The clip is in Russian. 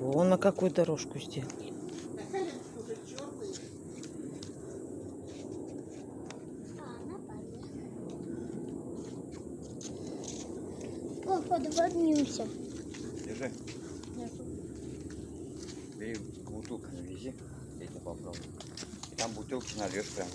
Вон на какую дорожку сделали. О, подводнемся. Держи. Бери бутылку навези, я тебе попробую. И там бутылки нальешь прям.